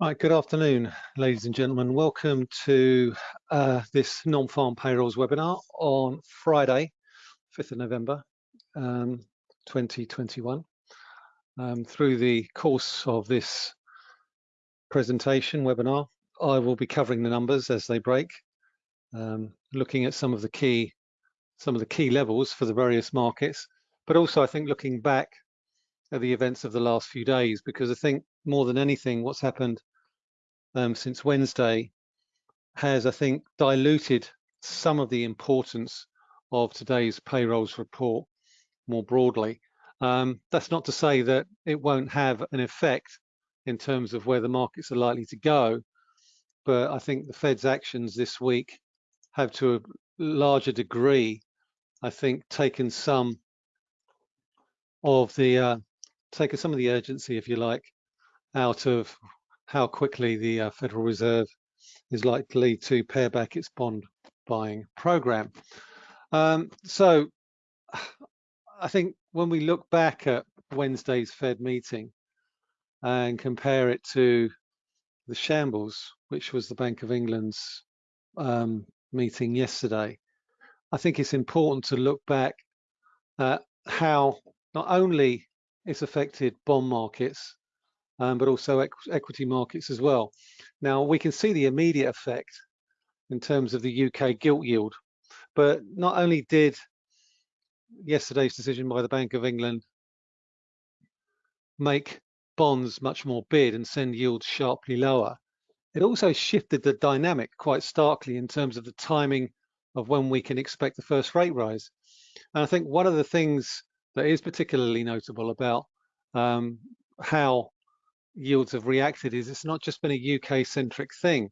Right, good afternoon, ladies and gentlemen. Welcome to uh, this non-farm payrolls webinar on Friday, 5th of November, um, 2021. Um, through the course of this presentation webinar, I will be covering the numbers as they break, um, looking at some of the key some of the key levels for the various markets, but also I think looking back the events of the last few days, because I think more than anything, what's happened um, since Wednesday has, I think, diluted some of the importance of today's payrolls report more broadly. Um, that's not to say that it won't have an effect in terms of where the markets are likely to go, but I think the Fed's actions this week have to a larger degree, I think, taken some of the uh, taken some of the urgency, if you like, out of how quickly the uh, Federal Reserve is likely to pare back its bond buying program. Um, so I think when we look back at Wednesday's Fed meeting and compare it to the shambles, which was the Bank of England's um, meeting yesterday, I think it's important to look back at how not only it's affected bond markets um, but also equ equity markets as well. Now we can see the immediate effect in terms of the UK gilt yield, but not only did yesterday's decision by the Bank of England make bonds much more bid and send yields sharply lower, it also shifted the dynamic quite starkly in terms of the timing of when we can expect the first rate rise. And I think one of the things that is particularly notable about um, how yields have reacted is it's not just been a UK centric thing.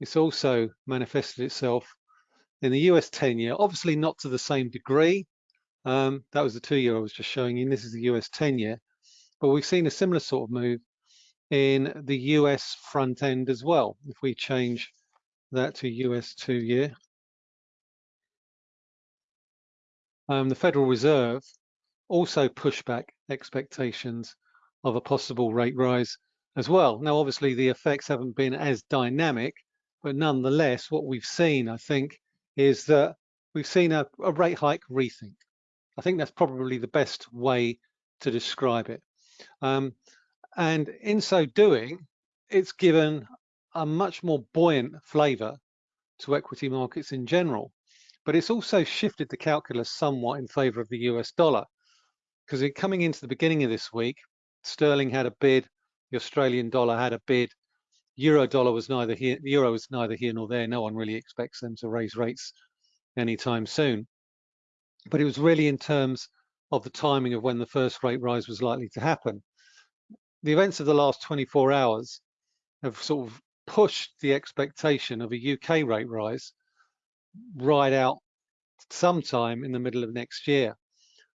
It's also manifested itself in the US 10 year, obviously not to the same degree. Um, that was the two year I was just showing you. This is the US 10 year, but we've seen a similar sort of move in the US front end as well. If we change that to US two year, um, the Federal Reserve also pushed back expectations of a possible rate rise as well. Now, obviously, the effects haven't been as dynamic, but nonetheless, what we've seen, I think, is that we've seen a, a rate hike rethink. I think that's probably the best way to describe it. Um, and in so doing, it's given a much more buoyant flavour to equity markets in general. But it's also shifted the calculus somewhat in favour of the US dollar. Because coming into the beginning of this week, sterling had a bid, the Australian dollar had a bid, euro dollar was neither here, the euro was neither here nor there. No one really expects them to raise rates anytime soon. But it was really in terms of the timing of when the first rate rise was likely to happen. The events of the last 24 hours have sort of pushed the expectation of a UK rate rise right out sometime in the middle of next year.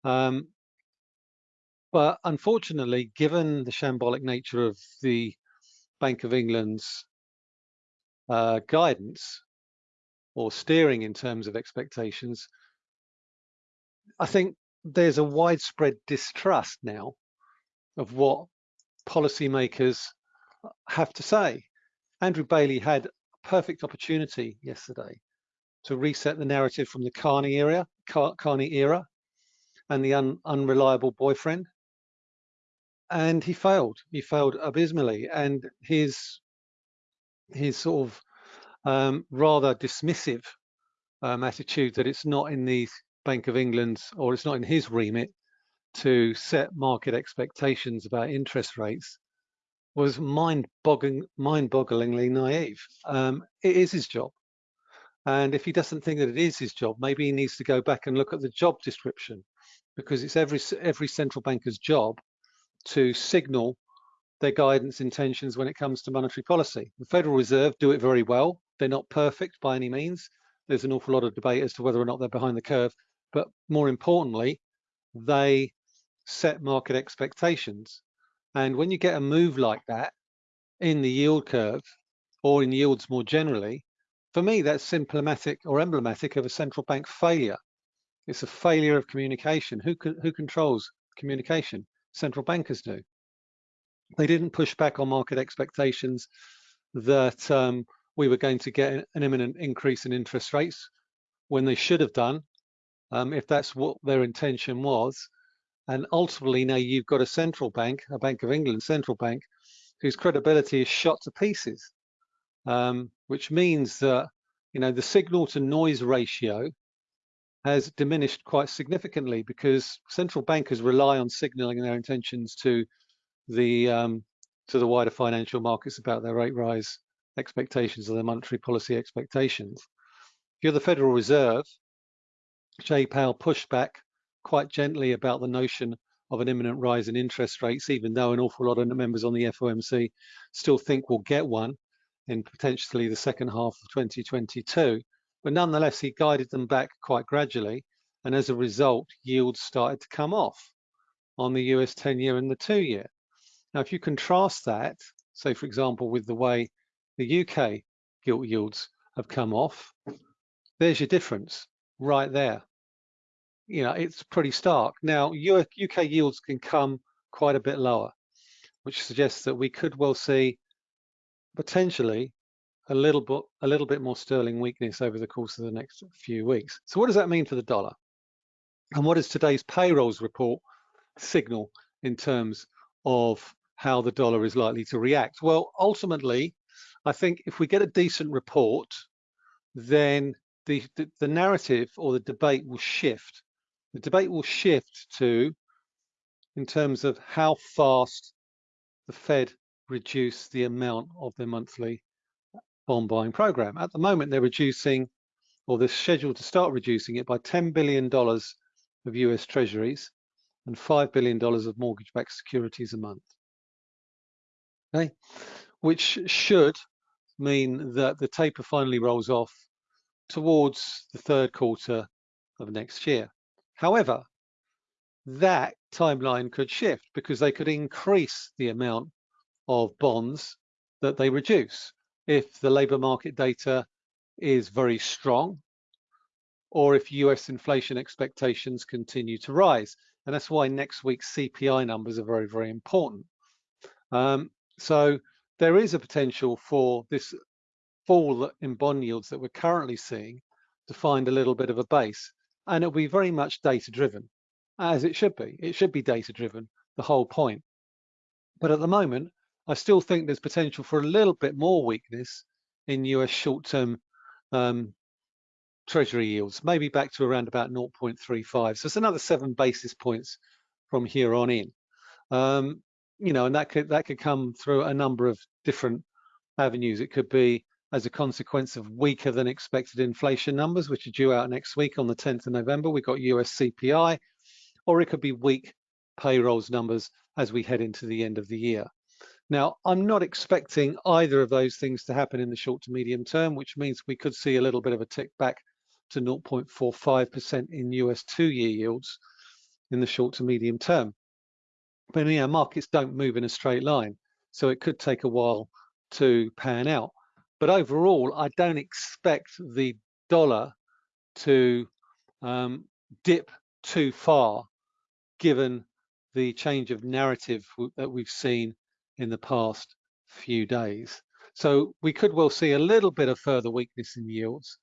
Um, but unfortunately, given the shambolic nature of the Bank of England's uh, guidance or steering in terms of expectations, I think there's a widespread distrust now of what policymakers have to say. Andrew Bailey had a perfect opportunity yesterday to reset the narrative from the Carney era, Car Carney era, and the un unreliable boyfriend and he failed. He failed abysmally, and his his sort of um, rather dismissive um, attitude that it's not in the Bank of England's or it's not in his remit to set market expectations about interest rates was mind-boggling, mind-bogglingly naive. Um, it is his job, and if he doesn't think that it is his job, maybe he needs to go back and look at the job description, because it's every every central banker's job to signal their guidance intentions when it comes to monetary policy. The Federal Reserve do it very well. They're not perfect by any means. There's an awful lot of debate as to whether or not they're behind the curve. But more importantly, they set market expectations. And when you get a move like that in the yield curve or in yields more generally, for me, that's symptomatic or emblematic of a central bank failure. It's a failure of communication. Who, who controls communication? Central bankers do. They didn't push back on market expectations that um, we were going to get an imminent increase in interest rates when they should have done, um, if that's what their intention was. And ultimately now you've got a central bank, a Bank of England central bank, whose credibility is shot to pieces, um, which means that you know the signal to noise ratio has diminished quite significantly because central bankers rely on signaling their intentions to the um, to the wider financial markets about their rate rise expectations or their monetary policy expectations. If you're the Federal Reserve, Jay Powell pushed back quite gently about the notion of an imminent rise in interest rates, even though an awful lot of members on the FOMC still think we'll get one in potentially the second half of 2022. But nonetheless, he guided them back quite gradually. And as a result, yields started to come off on the US 10 year and the two year. Now, if you contrast that, say, for example, with the way the UK gilt yields have come off, there's your difference right there you know, it's pretty stark. Now, UK yields can come quite a bit lower, which suggests that we could well see potentially a little bit a little bit more sterling weakness over the course of the next few weeks. So what does that mean for the dollar? And what does today's payrolls report signal in terms of how the dollar is likely to react? Well, ultimately, I think if we get a decent report, then the, the, the narrative or the debate will shift the debate will shift to, in terms of how fast the Fed reduce the amount of their monthly bond buying program. At the moment, they're reducing, or they're scheduled to start reducing it by $10 billion of US treasuries and $5 billion of mortgage-backed securities a month. Okay, which should mean that the taper finally rolls off towards the third quarter of next year. However, that timeline could shift because they could increase the amount of bonds that they reduce if the labour market data is very strong or if US inflation expectations continue to rise. And that's why next week's CPI numbers are very, very important. Um, so there is a potential for this fall in bond yields that we're currently seeing to find a little bit of a base and it'll be very much data driven as it should be. It should be data driven, the whole point. But at the moment, I still think there's potential for a little bit more weakness in US short-term um, treasury yields, maybe back to around about 0.35. So it's another seven basis points from here on in. Um, you know, and that could that could come through a number of different avenues. It could be as a consequence of weaker than expected inflation numbers, which are due out next week on the 10th of November. We've got US CPI, or it could be weak payrolls numbers as we head into the end of the year. Now, I'm not expecting either of those things to happen in the short to medium term, which means we could see a little bit of a tick back to 0.45% in US two-year yields in the short to medium term. But yeah, markets don't move in a straight line, so it could take a while to pan out. But overall, I don't expect the dollar to um, dip too far, given the change of narrative that we've seen in the past few days. So we could well see a little bit of further weakness in yields,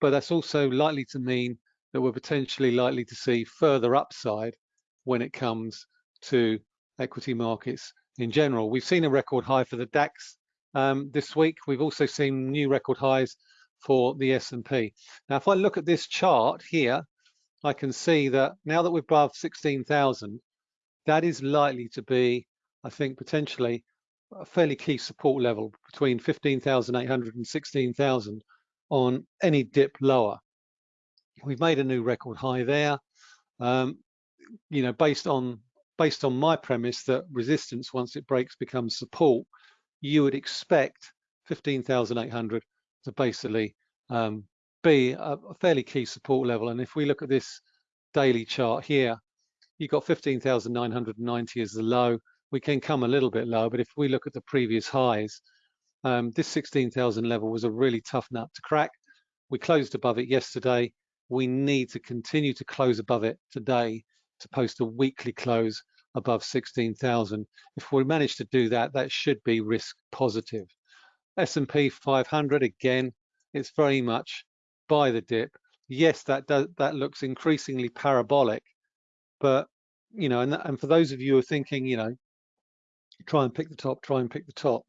but that's also likely to mean that we're potentially likely to see further upside when it comes to equity markets in general. We've seen a record high for the DAX um, this week. We've also seen new record highs for the S&P. Now, if I look at this chart here, I can see that now that we're above 16,000, that is likely to be, I think, potentially a fairly key support level between 15,800 and 16,000 on any dip lower. We've made a new record high there. Um, you know, based on based on my premise that resistance, once it breaks, becomes support, you would expect 15,800 to basically um, be a, a, fairly key support level. And if we look at this daily chart here, you've got 15,990 as the low. We can come a little bit lower, but if we look at the previous highs, um, this 16,000 level was a really tough nut to crack. We closed above it yesterday. We need to continue to close above it today to post a weekly close above 16,000. If we manage to do that, that should be risk positive. S&P 500, again, it's very much buy the dip. Yes, that does, that looks increasingly parabolic, but you know, and, and for those of you who are thinking, you know, try and pick the top, try and pick the top,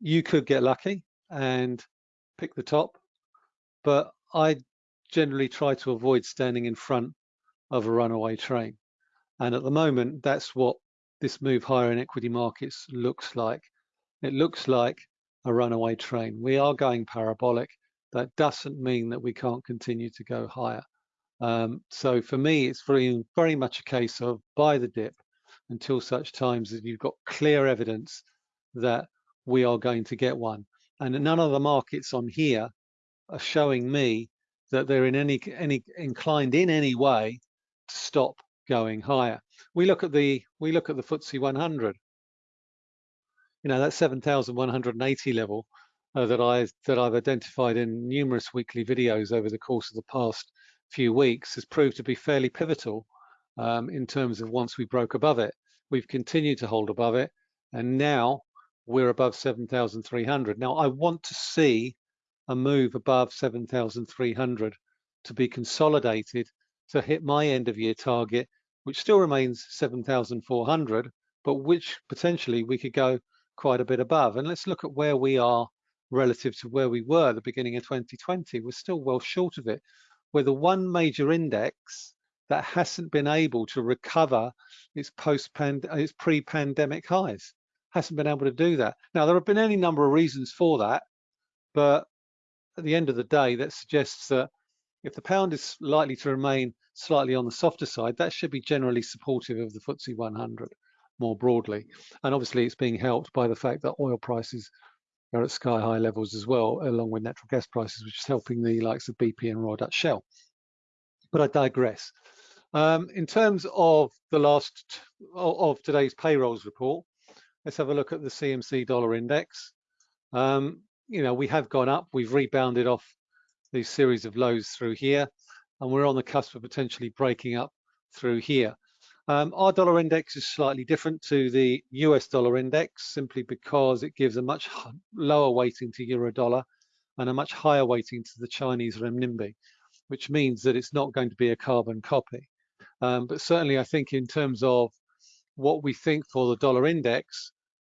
you could get lucky and pick the top, but I generally try to avoid standing in front of a runaway train. And at the moment, that's what this move higher in equity markets looks like. It looks like a runaway train. We are going parabolic. That doesn't mean that we can't continue to go higher. Um, so for me, it's very, very much a case of buy the dip until such times as you've got clear evidence that we are going to get one. And none of the markets on here are showing me that they're in any any inclined in any way to stop going higher. We look at the we look at the FTSE 100. You know that 7,180 level uh, that I that I've identified in numerous weekly videos over the course of the past few weeks has proved to be fairly pivotal um, in terms of once we broke above it. We've continued to hold above it, and now we're above 7,300. Now I want to see a move above 7,300 to be consolidated to hit my end of year target, which still remains 7,400, but which potentially we could go quite a bit above. And let's look at where we are relative to where we were at the beginning of 2020. We're still well short of it. We're the one major index that hasn't been able to recover its post its pre-pandemic highs. Hasn't been able to do that. Now there have been any number of reasons for that, but at the end of the day, that suggests that if the pound is likely to remain slightly on the softer side, that should be generally supportive of the FTSE 100 more broadly. And obviously it's being helped by the fact that oil prices are at sky high levels as well, along with natural gas prices, which is helping the likes of BP and Royal Dutch Shell. But I digress. Um, in terms of the last of today's payrolls report, let's have a look at the CMC dollar index. Um, you know, we have gone up, we've rebounded off these series of lows through here, and we're on the cusp of potentially breaking up through here. Um, our dollar index is slightly different to the US dollar index simply because it gives a much lower weighting to euro dollar and a much higher weighting to the Chinese renminbi, which means that it's not going to be a carbon copy. Um, but certainly I think in terms of what we think for the dollar index,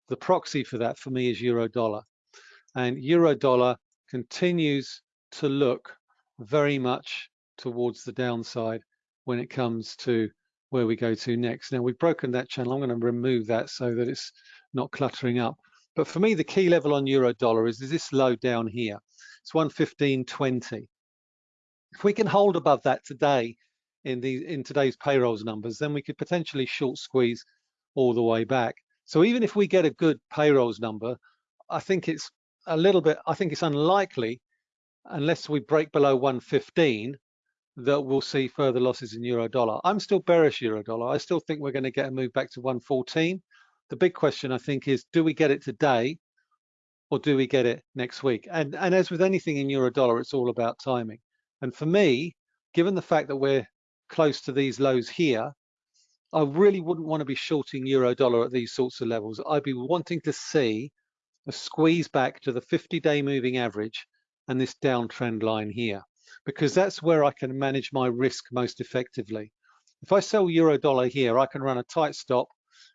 the proxy for that for me is euro dollar. And euro dollar continues to look very much towards the downside when it comes to where we go to next. Now we've broken that channel. I'm going to remove that so that it's not cluttering up. But for me, the key level on euro dollar is, is this low down here. It's 115.20. If we can hold above that today in the in today's payrolls numbers, then we could potentially short squeeze all the way back. So even if we get a good payrolls number, I think it's a little bit, I think it's unlikely unless we break below 115 that we'll see further losses in euro dollar. I'm still bearish euro dollar. I still think we're going to get a move back to 114. The big question I think is, do we get it today or do we get it next week? And, and as with anything in euro dollar, it's all about timing. And for me, given the fact that we're close to these lows here, I really wouldn't want to be shorting euro dollar at these sorts of levels. I'd be wanting to see a squeeze back to the 50-day moving average and this downtrend line here because that's where I can manage my risk most effectively. If I sell euro dollar here, I can run a tight stop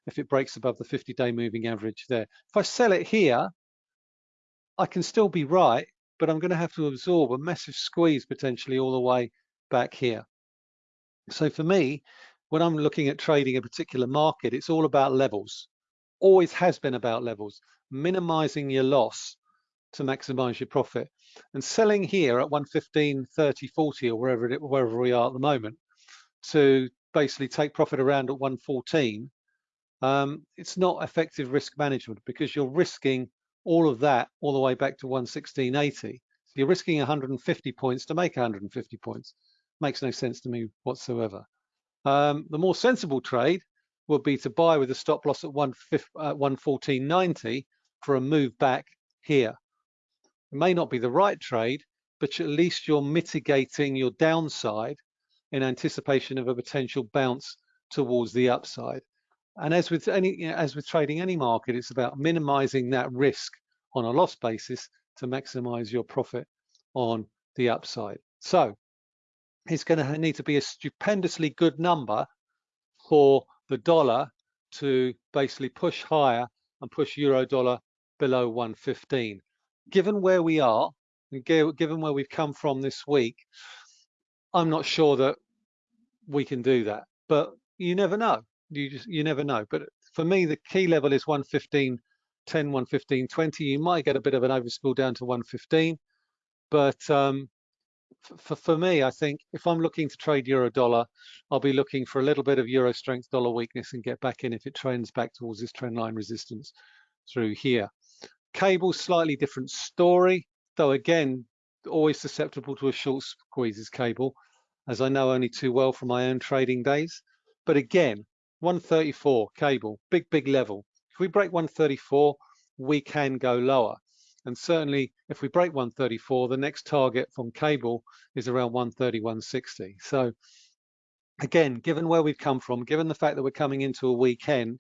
if it breaks above the 50-day moving average there. If I sell it here, I can still be right, but I'm going to have to absorb a massive squeeze potentially all the way back here. So for me, when I'm looking at trading a particular market, it's all about levels. Always has been about levels, minimizing your loss to maximize your profit. And selling here at 115, 30, 40 or wherever it, wherever we are at the moment to basically take profit around at 114, um, it's not effective risk management because you're risking all of that all the way back to 116.80. So you're risking 150 points to make 150 points. Makes no sense to me whatsoever. Um, the more sensible trade would be to buy with a stop loss at 114.90 for a move back here. It may not be the right trade, but at least you're mitigating your downside in anticipation of a potential bounce towards the upside. And as with any, you know, as with trading any market, it's about minimizing that risk on a loss basis to maximize your profit on the upside. So it's going to need to be a stupendously good number for the dollar to basically push higher and push euro dollar below 115. Given where we are, and given where we've come from this week, I'm not sure that we can do that. But you never know. You just you never know. But for me, the key level is 115, 10, 115, 20. You might get a bit of an overspill down to 115, but um, for, for me, I think if I'm looking to trade euro dollar, I'll be looking for a little bit of euro strength dollar weakness and get back in if it trends back towards this trend line resistance through here. Cable, slightly different story, though again, always susceptible to a short squeezes cable, as I know only too well from my own trading days. But again, 134 cable, big, big level. If we break 134, we can go lower. And certainly if we break 134, the next target from cable is around 130, 160. So again, given where we've come from, given the fact that we're coming into a weekend,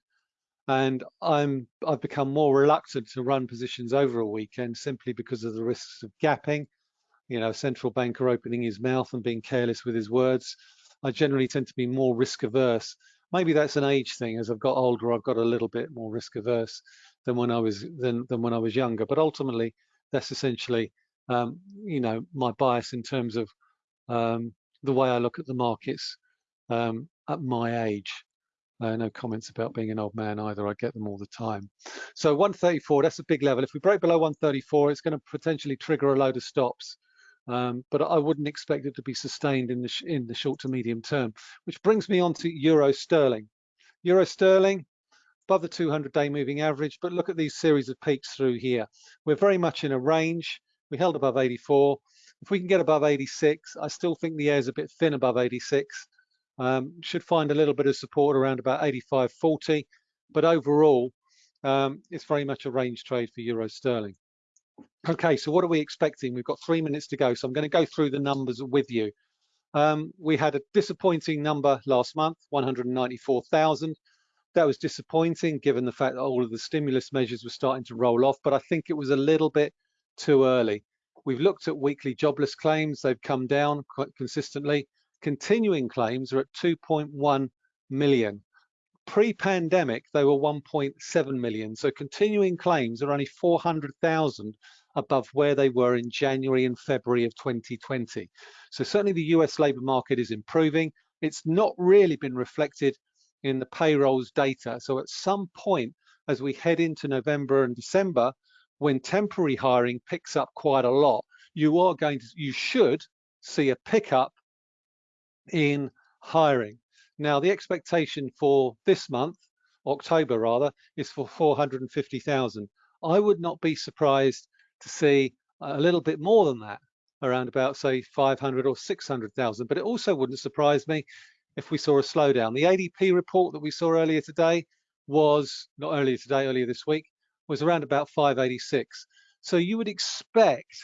and I'm I've become more reluctant to run positions over a weekend simply because of the risks of gapping. You know, central banker opening his mouth and being careless with his words. I generally tend to be more risk averse. Maybe that's an age thing. As I've got older, I've got a little bit more risk averse than when I was than than when I was younger. But ultimately, that's essentially um, you know my bias in terms of um, the way I look at the markets um, at my age. Uh, no comments about being an old man either. I get them all the time. So 134, that's a big level. If we break below 134, it's going to potentially trigger a load of stops. Um, but I wouldn't expect it to be sustained in the in the short to medium term. Which brings me on to euro sterling. Euro sterling, above the 200-day moving average, but look at these series of peaks through here. We're very much in a range. We held above 84. If we can get above 86, I still think the air is a bit thin above 86. Um, should find a little bit of support around about 85.40, but overall, um, it's very much a range trade for euro sterling. Okay, so what are we expecting? We've got three minutes to go, so I'm going to go through the numbers with you. Um, we had a disappointing number last month, 194,000 that was disappointing given the fact that all of the stimulus measures were starting to roll off, but I think it was a little bit too early. We've looked at weekly jobless claims. They've come down quite consistently. Continuing claims are at 2.1 million. Pre-pandemic, they were 1.7 million. So continuing claims are only 400,000 above where they were in January and February of 2020. So certainly the US labor market is improving. It's not really been reflected in the payrolls data. So at some point, as we head into November and December, when temporary hiring picks up quite a lot, you are going to, you should see a pickup in hiring. Now, the expectation for this month, October rather, is for 450,000. I would not be surprised to see a little bit more than that, around about say 500 or 600,000. But it also wouldn't surprise me if we saw a slowdown. The ADP report that we saw earlier today was, not earlier today, earlier this week, was around about 586. So you would expect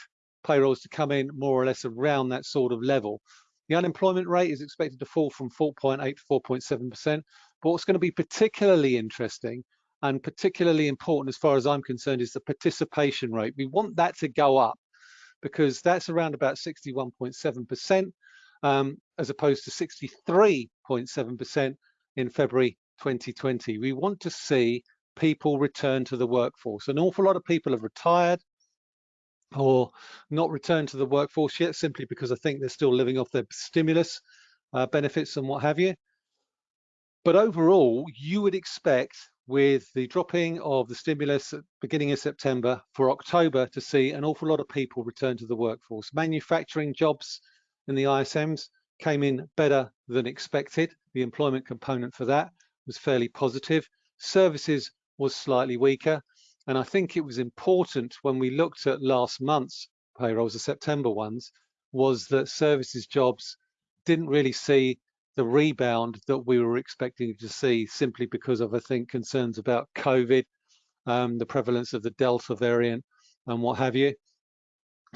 payrolls to come in more or less around that sort of level. The unemployment rate is expected to fall from 4.8 to 4.7%. But what's going to be particularly interesting and particularly important as far as I'm concerned is the participation rate. We want that to go up because that's around about 61.7% um, as opposed to 63.7% in February 2020. We want to see people return to the workforce. An awful lot of people have retired or not returned to the workforce yet simply because I think they're still living off their stimulus uh, benefits and what have you. But overall, you would expect with the dropping of the stimulus at beginning of September for October to see an awful lot of people return to the workforce. Manufacturing jobs in the ISMs came in better than expected. The employment component for that was fairly positive. Services was slightly weaker. And I think it was important when we looked at last month's payrolls, the September ones, was that services jobs didn't really see the rebound that we were expecting to see simply because of, I think, concerns about COVID, um, the prevalence of the Delta variant and what have you.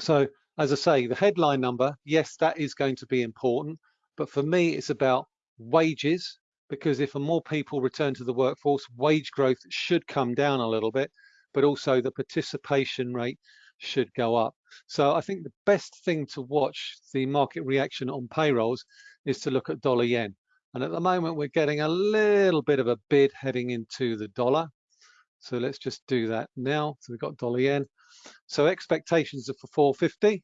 So as I say, the headline number, yes, that is going to be important. But for me, it's about wages because if more people return to the workforce, wage growth should come down a little bit, but also the participation rate should go up. So I think the best thing to watch the market reaction on payrolls is to look at dollar yen. And at the moment, we're getting a little bit of a bid heading into the dollar. So let's just do that now. So we've got dollar yen. So expectations are for 450.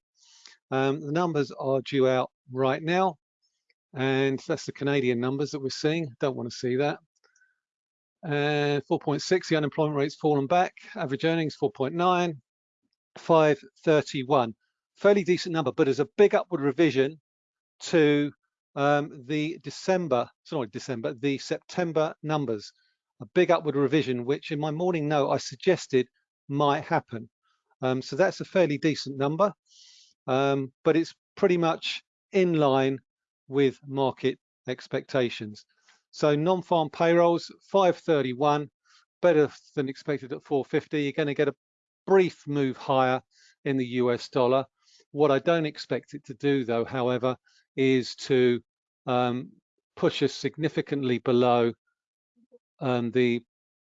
Um, the numbers are due out right now. And that's the Canadian numbers that we're seeing. Don't want to see that. And 4.6, the unemployment rate's fallen back. Average earnings 4.9, 531. Fairly decent number, but there's a big upward revision to um, the December, sorry, December, the September numbers. A big upward revision, which in my morning note I suggested might happen. Um, so that's a fairly decent number, um, but it's pretty much in line with market expectations. So non-farm payrolls, 531, better than expected at 450. You're going to get a brief move higher in the US dollar. What I don't expect it to do, though, however, is to um, push us significantly below um, the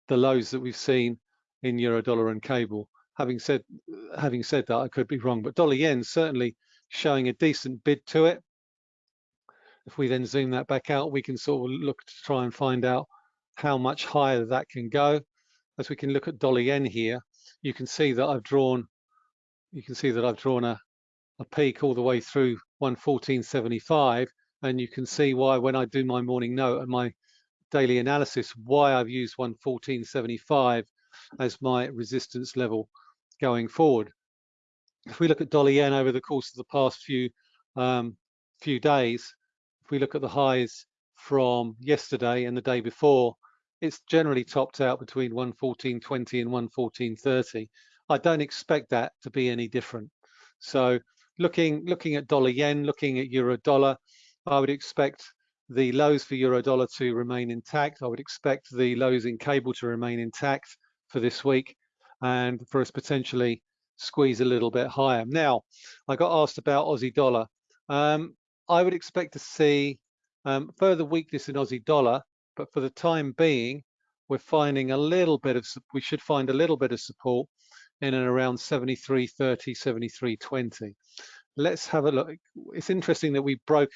the lows that we've seen in euro dollar and cable. Having said having said that, I could be wrong, but dollar yen certainly showing a decent bid to it. If we then zoom that back out, we can sort of look to try and find out how much higher that can go. As we can look at dollar yen here, you can see that I've drawn you can see that I've drawn a, a peak all the way through 114.75 and you can see why when I do my morning note and my daily analysis why I've used 114.75 as my resistance level going forward. If we look at dollar yen over the course of the past few um, few days, if we look at the highs from yesterday and the day before, it's generally topped out between 114.20 and 114.30. I don't expect that to be any different. So looking looking at dollar yen, looking at euro dollar, I would expect the lows for euro dollar to remain intact. I would expect the lows in cable to remain intact for this week and for us potentially squeeze a little bit higher. Now, I got asked about Aussie dollar. Um, I would expect to see um, further weakness in Aussie dollar but for the time being, we're finding a little bit of, we should find a little bit of support in and around 73.30, 73.20. Let's have a look. It's interesting that we broke,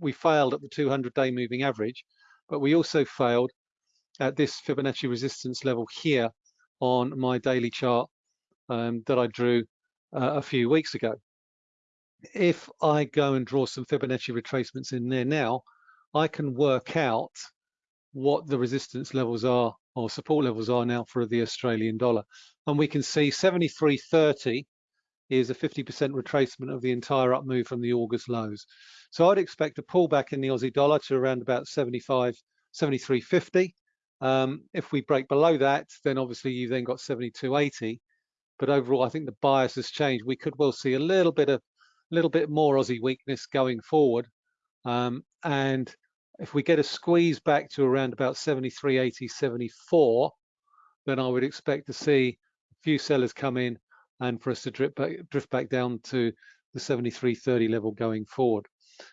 we failed at the 200 day moving average, but we also failed at this Fibonacci resistance level here on my daily chart um, that I drew uh, a few weeks ago. If I go and draw some Fibonacci retracements in there now, I can work out what the resistance levels are or support levels are now for the Australian dollar. And we can see 73.30 is a 50% retracement of the entire up move from the August lows. So I'd expect a pullback in the Aussie dollar to around about 75, 73.50. Um, if we break below that, then obviously you've then got 72.80. But overall, I think the bias has changed. We could well see a little bit of, a little bit more Aussie weakness going forward. Um, and if we get a squeeze back to around about 73, 80, 74, then I would expect to see a few sellers come in and for us to drift back, drift back down to the 73.30 level going forward.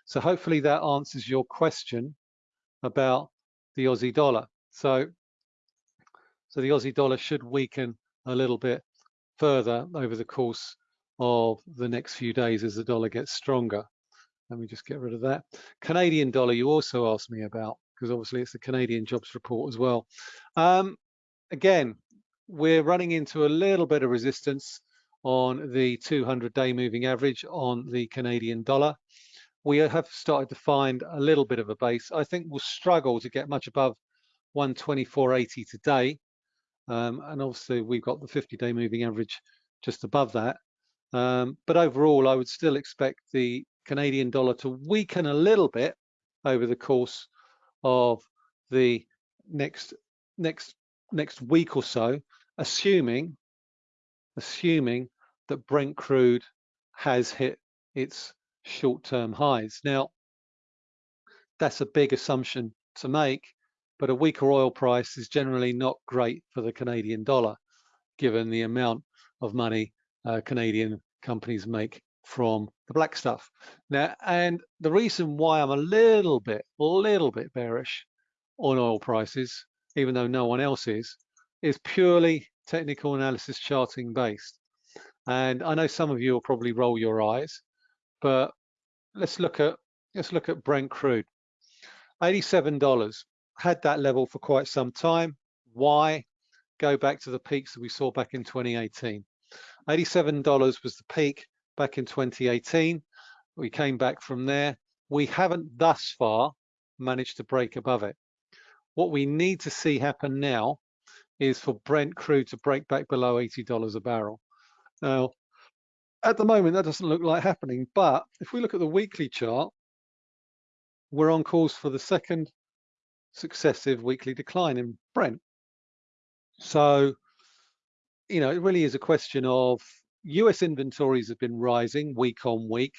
So hopefully that answers your question about the Aussie dollar. So, so the Aussie dollar should weaken a little bit further over the course of the next few days as the dollar gets stronger. Let me just get rid of that. Canadian dollar, you also asked me about, because obviously it's the Canadian jobs report as well. Um, again, we're running into a little bit of resistance on the 200-day moving average on the Canadian dollar. We have started to find a little bit of a base. I think we'll struggle to get much above 124.80 today. Um, and obviously we've got the 50-day moving average just above that. Um, but overall, I would still expect the Canadian dollar to weaken a little bit over the course of the next next next week or so, assuming assuming that Brent crude has hit its short-term highs. Now, that's a big assumption to make, but a weaker oil price is generally not great for the Canadian dollar, given the amount of money uh, Canadian companies make from the black stuff. Now, and the reason why I'm a little bit, a little bit bearish on oil prices, even though no one else is, is purely technical analysis charting based. And I know some of you will probably roll your eyes, but let's look at let's look at Brent crude. $87 had that level for quite some time. Why? Go back to the peaks that we saw back in 2018. $87 was the peak back in 2018. We came back from there. We haven't thus far managed to break above it. What we need to see happen now is for Brent crude to break back below $80 a barrel. Now, at the moment, that doesn't look like happening, but if we look at the weekly chart, we're on course for the second successive weekly decline in Brent. So, you know, it really is a question of US inventories have been rising week on week.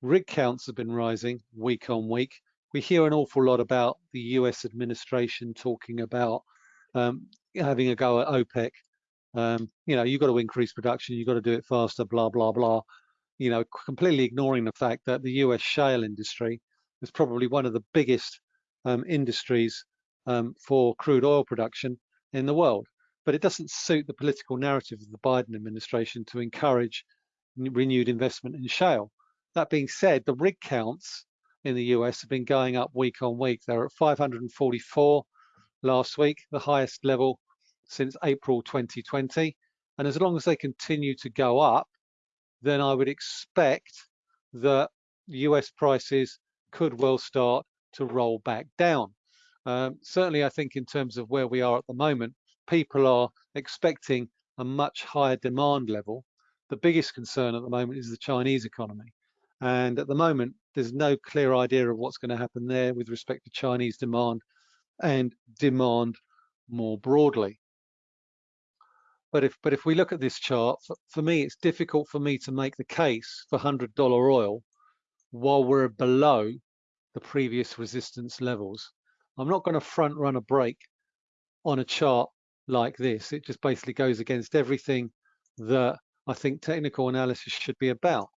Rig counts have been rising week on week. We hear an awful lot about the US administration talking about um, having a go at OPEC. Um, you know, you've got to increase production, you've got to do it faster, blah, blah, blah. You know, completely ignoring the fact that the US shale industry is probably one of the biggest um, industries um, for crude oil production in the world. But it doesn't suit the political narrative of the Biden administration to encourage renewed investment in shale. That being said, the rig counts in the US have been going up week on week. They're at 544 last week, the highest level since April 2020. And as long as they continue to go up, then I would expect that US prices could well start to roll back down. Um, certainly, I think in terms of where we are at the moment, people are expecting a much higher demand level. The biggest concern at the moment is the Chinese economy. And at the moment, there's no clear idea of what's going to happen there with respect to Chinese demand and demand more broadly. But if but if we look at this chart, for, for me, it's difficult for me to make the case for $100 oil while we're below the previous resistance levels. I'm not going to front run a break on a chart like this. It just basically goes against everything that I think technical analysis should be about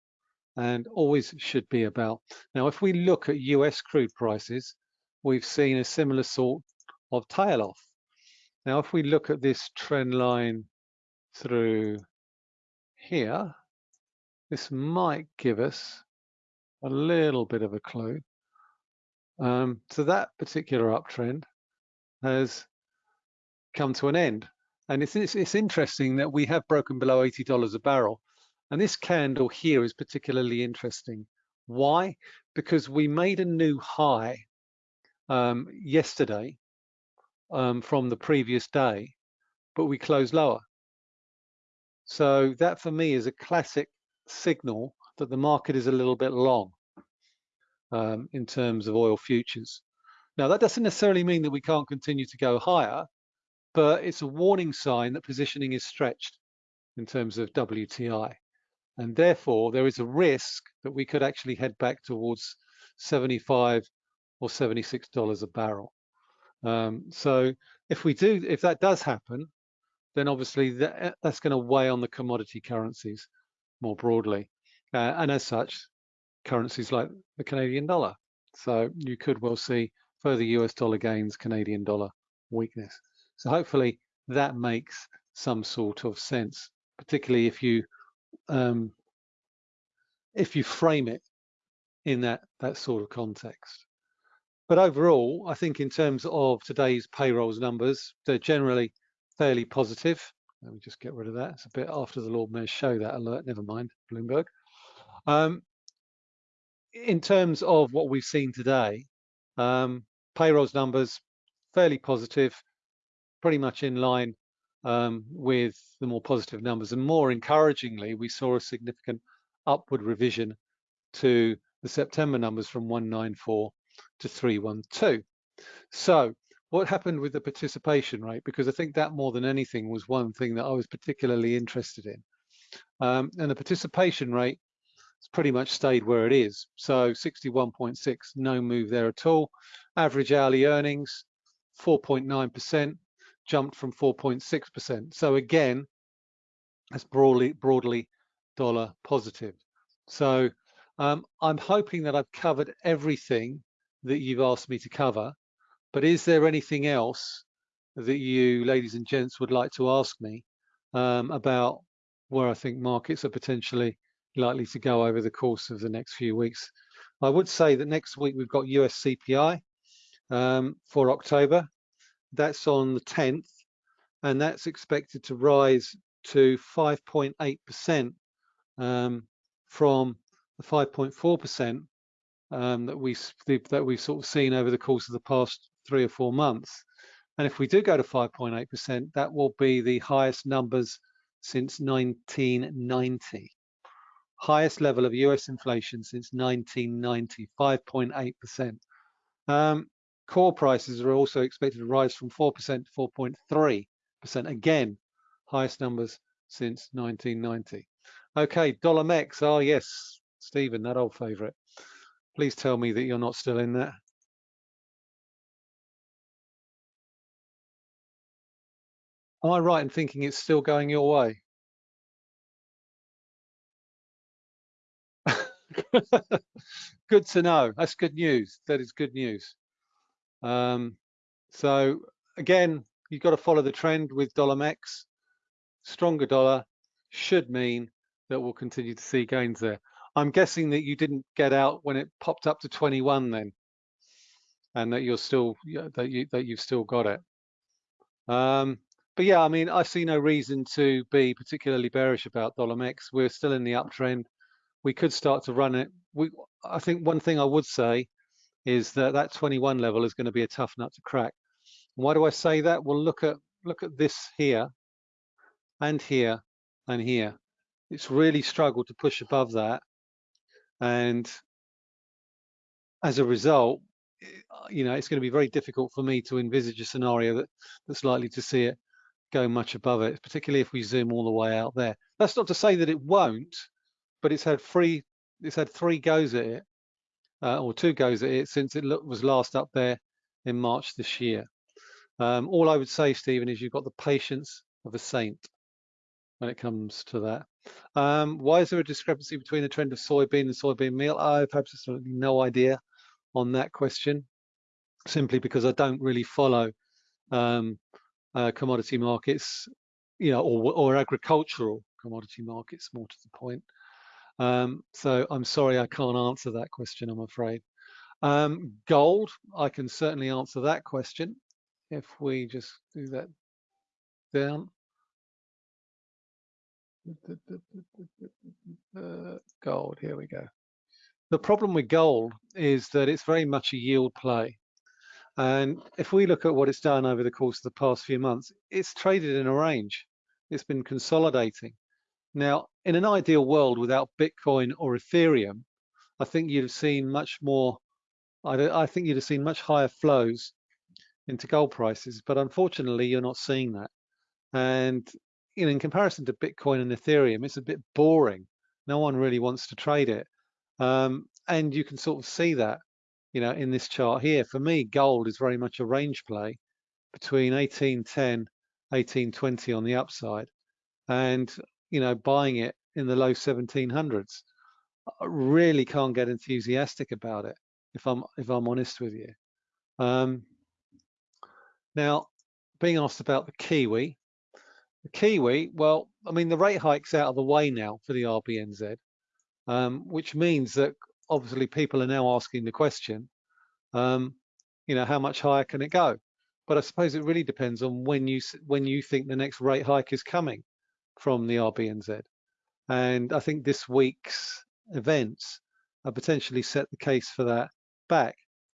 and always should be about. Now, if we look at US crude prices, we've seen a similar sort of tail off. Now, if we look at this trend line through here, this might give us a little bit of a clue. Um, so that particular uptrend has come to an end. And it's, it's, it's interesting that we have broken below $80 a barrel. And this candle here is particularly interesting. Why? Because we made a new high um, yesterday um, from the previous day, but we closed lower. So that for me is a classic signal that the market is a little bit long um, in terms of oil futures. Now that doesn't necessarily mean that we can't continue to go higher, but it's a warning sign that positioning is stretched in terms of WTI. And therefore there is a risk that we could actually head back towards 75 or $76 a barrel. Um, so if we do, if that does happen, then obviously that, eh, that's going to weigh on the commodity currencies more broadly. Uh, and as such, currencies like the Canadian dollar. So you could well see further US dollar gains, Canadian dollar weakness. So hopefully that makes some sort of sense, particularly if you um, if you frame it in that that sort of context. But overall, I think in terms of today's payrolls numbers, they're generally fairly positive. Let me just get rid of that. It's a bit after the Lord Mayor show that alert. Never mind, Bloomberg. Um, in terms of what we've seen today, um, payrolls numbers fairly positive, pretty much in line um, with the more positive numbers. And more encouragingly, we saw a significant upward revision to the September numbers from 194 to 312. So what happened with the participation rate? Because I think that more than anything was one thing that I was particularly interested in. Um, and the participation rate has pretty much stayed where it is. So 61.6, no move there at all. Average hourly earnings, 4.9%, jumped from 4.6%. So again, that's broadly, broadly dollar positive. So um, I'm hoping that I've covered everything that you've asked me to cover, But is there anything else that you, ladies and gents, would like to ask me um, about where I think markets are potentially likely to go over the course of the next few weeks? I would say that next week we've got US CPI um, for October. That's on the 10th, and that's expected to rise to 5.8% um, from the 5.4% um, that we that we've sort of seen over the course of the past three or four months. And if we do go to 5.8%, that will be the highest numbers since 1990. Highest level of US inflation since 1990, 5.8%. Um, core prices are also expected to rise from 4% to 4.3%. Again, highest numbers since 1990. Okay, dollar mex. Oh, ah, yes, Stephen, that old favorite. Please tell me that you're not still in there. Am I right in thinking it's still going your way? good to know. That's good news. That is good news. Um, so again, you've got to follow the trend with dollar mex. Stronger dollar should mean that we'll continue to see gains there. I'm guessing that you didn't get out when it popped up to 21 then, and that you're still that you that you've still got it. Um, but yeah, I mean, I see no reason to be particularly bearish about dollar mex. We're still in the uptrend. We could start to run it. We, I think one thing I would say is that that 21 level is going to be a tough nut to crack. Why do I say that? Well, look at look at this here, and here, and here. It's really struggled to push above that, and as a result, eh, you know, it's going to be very difficult for me to envisage a scenario that that's likely to see it go much above it, particularly if we zoom all the way out there. That's not to say that it won't, but it's had three it's had three goes at it, uh, or two goes at it since it was last up there in March this year. Um, all I would say, Stephen, is you've got the patience of a saint when it comes to that. Um, why is there a discrepancy between the trend of soybean and soybean meal? I have absolutely no idea on that question, simply because I don't really follow um, uh, commodity markets, you know, or, or, agricultural commodity markets, more to the point. Um, so I'm sorry I can't answer that question, I'm afraid. Um, gold, I can certainly answer that question if we just do that down. Uh, gold, here we go. The problem with gold is that it's very much a yield play. And if we look at what it's done over the course of the past few months, it's traded in a range. It's been consolidating. Now, in an ideal world without Bitcoin or Ethereum, I think you'd have seen much more, I, I think you'd have seen much higher flows into gold prices, but unfortunately, you're not seeing that. And you know, in comparison to Bitcoin and Ethereum, it's a bit boring. No one really wants to trade it. Um, and you can sort of see that you know, in this chart here. For me, gold is very much a range play between 1810, 1820 on the upside, and you know, buying it in the low 1700s. I really can't get enthusiastic about it if I'm if I'm honest with you. Um, now, being asked about the Kiwi, the Kiwi, well, I mean, the rate hike's out of the way now for the RBNZ, um, which means that obviously people are now asking the question, um, you know, how much higher can it go? But I suppose it really depends on when you when you think the next rate hike is coming from the RBNZ. And I think this week's events potentially set the case for that back.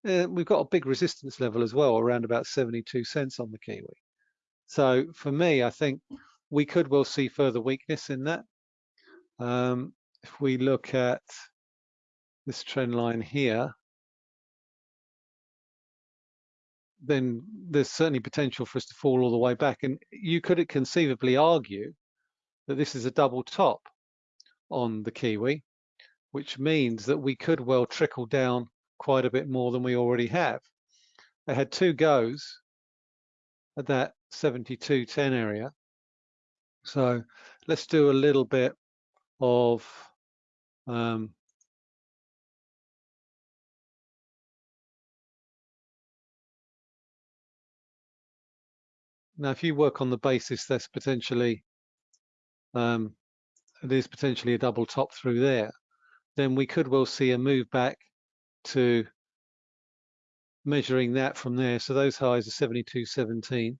Uh, we've got a big resistance level as well, around about 72 cents on the Kiwi. So for me, I think we could well see further weakness in that. Um, if we look at this trend line here, then there's certainly potential for us to fall all the way back. And you could conceivably argue that this is a double top on the Kiwi, which means that we could well trickle down quite a bit more than we already have. They had two goes at that 72.10 area. So let's do a little bit of um, now if you work on the basis that's potentially um, is potentially a double top through there, then we could well see a move back to measuring that from there. So those highs are 72.17.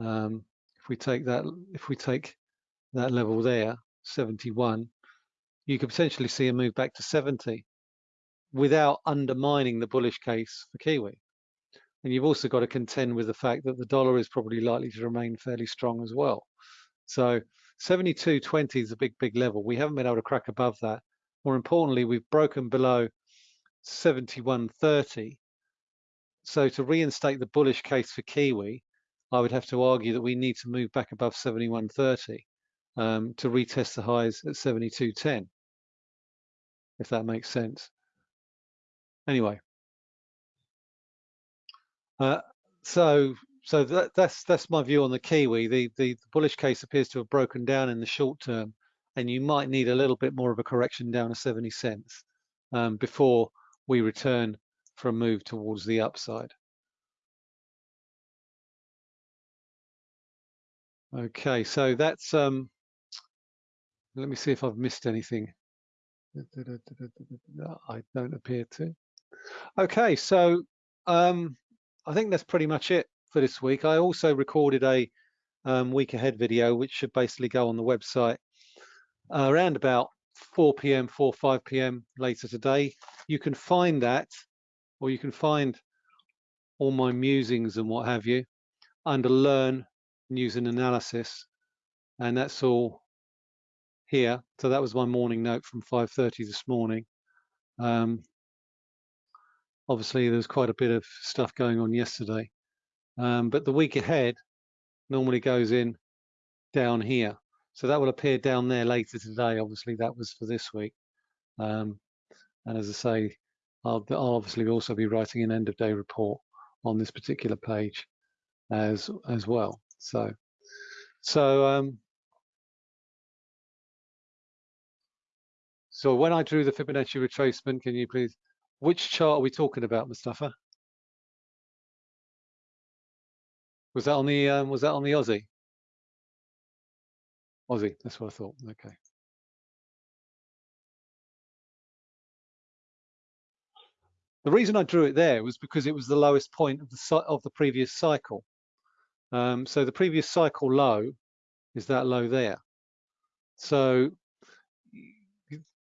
Um, if we take that, if we take that level there, 71, you could potentially see a move back to 70 without undermining the bullish case for Kiwi. And you've also got to contend with the fact that the dollar is probably likely to remain fairly strong as well. So 72.20 is a big, big level. We haven't been able to crack above that. More importantly, we've broken below 71.30. So to reinstate the bullish case for Kiwi, I would have to argue that we need to move back above 71.30 um, to retest the highs at 72.10, if that makes sense. Anyway, uh, so so that, that's that's my view on the Kiwi. The, the, the bullish case appears to have broken down in the short term, and you might need a little bit more of a correction down to 70 cents um, before we return for a move towards the upside. Okay, so that's um, let me see if I've missed anything. I don't appear to. Okay, so um, I think that's pretty much it for this week. I also recorded a um, week ahead video, which should basically go on the website uh, around about 4 p.m., 4 5 p.m. later today. You can find that, or you can find all my musings and what have you under Learn News and Analysis, and that's all here. So that was my morning note from 5:30 this morning. Um, obviously, there's quite a bit of stuff going on yesterday, um, but the week ahead normally goes in down here. So that will appear down there later today. Obviously, that was for this week. Um, and as I say, I'll, I'll, obviously also be writing an end of day report on this particular page as as well. So, so um, so when I drew the Fibonacci retracement, can you please, which chart are we talking about, Mustafa? Was that on the um, was that on the Aussie? Aussie, that's what I thought. Okay. The reason I drew it there was because it was the lowest point of the of the previous cycle. Um, so the previous cycle low is that low there. So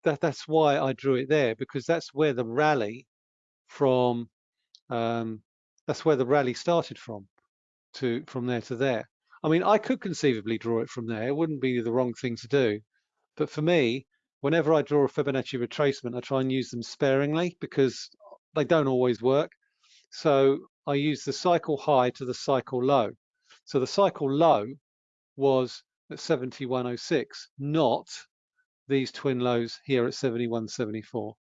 that that's why I drew it there because that's where the rally from um, that's where the rally started from to from there to there. I mean, I could conceivably draw it from there. It wouldn't be the wrong thing to do. But for me, whenever I draw a Fibonacci retracement, I try and use them sparingly because they don't always work. So I use the cycle high to the cycle low. So the cycle low was at 7106, not these twin lows here at 7174.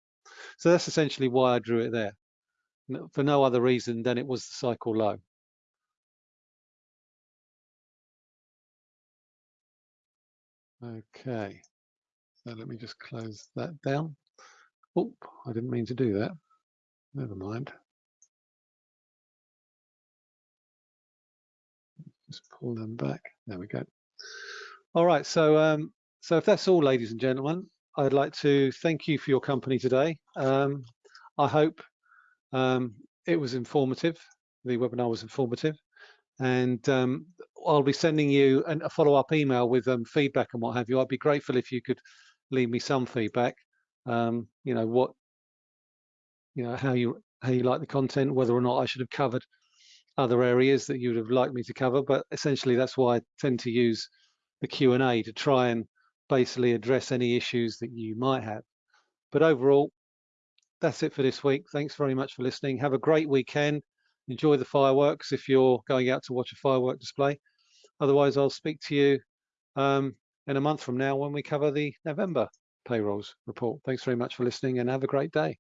So that's essentially why I drew it there, for no other reason than it was the cycle low. Okay, so let me just close that down. Oh, I didn't mean to do that. Never mind. Just pull them back. There we go. All right, so um, so if that's all, ladies and gentlemen, I'd like to thank you for your company today. Um, I hope um, it was informative. The webinar was informative, and um, I'll be sending you an, a follow-up email with um, feedback and what have you. I'd be grateful if you could leave me some feedback. Um, you know what, you know how you how you like the content, whether or not I should have covered other areas that you would have liked me to cover. But essentially, that's why I tend to use the Q&A to try and basically address any issues that you might have. But overall, that's it for this week. Thanks very much for listening. Have a great weekend. Enjoy the fireworks if you're going out to watch a firework display. Otherwise, I'll speak to you um, in a month from now when we cover the November payrolls report. Thanks very much for listening and have a great day.